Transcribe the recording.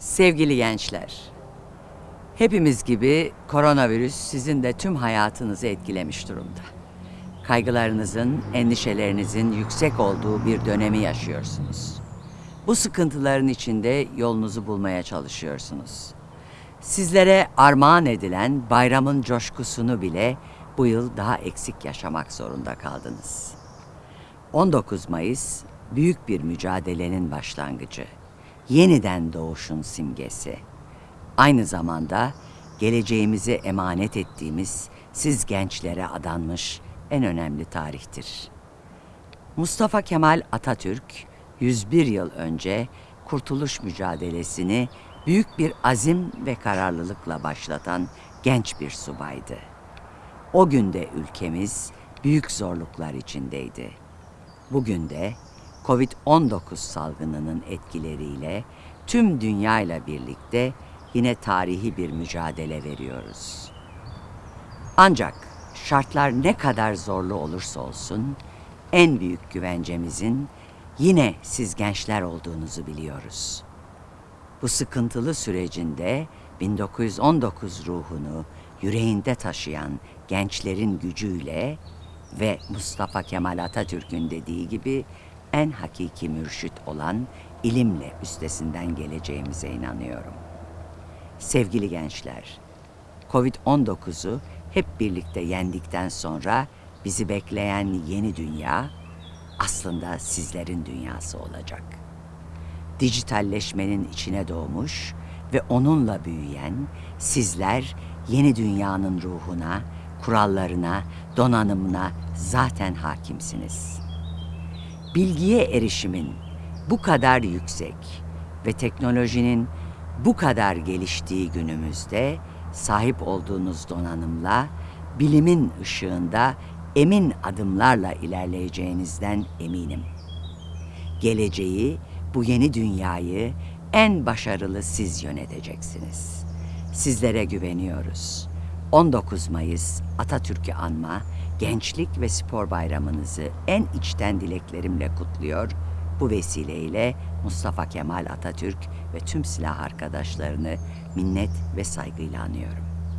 Sevgili gençler, hepimiz gibi koronavirüs sizin de tüm hayatınızı etkilemiş durumda. Kaygılarınızın, endişelerinizin yüksek olduğu bir dönemi yaşıyorsunuz. Bu sıkıntıların içinde yolunuzu bulmaya çalışıyorsunuz. Sizlere armağan edilen bayramın coşkusunu bile bu yıl daha eksik yaşamak zorunda kaldınız. 19 Mayıs büyük bir mücadelenin başlangıcı. Yeniden doğuşun simgesi. Aynı zamanda geleceğimizi emanet ettiğimiz siz gençlere adanmış en önemli tarihtir. Mustafa Kemal Atatürk 101 yıl önce kurtuluş mücadelesini büyük bir azim ve kararlılıkla başlatan genç bir subaydı. O günde ülkemiz büyük zorluklar içindeydi. Bugün de Covid-19 salgınının etkileriyle tüm dünyayla birlikte yine tarihi bir mücadele veriyoruz. Ancak şartlar ne kadar zorlu olursa olsun en büyük güvencemizin yine siz gençler olduğunuzu biliyoruz. Bu sıkıntılı sürecinde 1919 ruhunu yüreğinde taşıyan gençlerin gücüyle ve Mustafa Kemal Atatürk'ün dediği gibi en hakiki mürşit olan ilimle üstesinden geleceğimize inanıyorum. Sevgili gençler, Covid-19'u hep birlikte yendikten sonra bizi bekleyen yeni dünya aslında sizlerin dünyası olacak. Dijitalleşmenin içine doğmuş ve onunla büyüyen sizler yeni dünyanın ruhuna, kurallarına, donanımına zaten hakimsiniz. Bilgiye erişimin bu kadar yüksek ve teknolojinin bu kadar geliştiği günümüzde sahip olduğunuz donanımla bilimin ışığında emin adımlarla ilerleyeceğinizden eminim. Geleceği, bu yeni dünyayı en başarılı siz yöneteceksiniz. Sizlere güveniyoruz. 19 Mayıs Atatürk'ü anma, Gençlik ve Spor Bayramınızı en içten dileklerimle kutluyor. Bu vesileyle Mustafa Kemal Atatürk ve tüm silah arkadaşlarını minnet ve saygıyla anıyorum.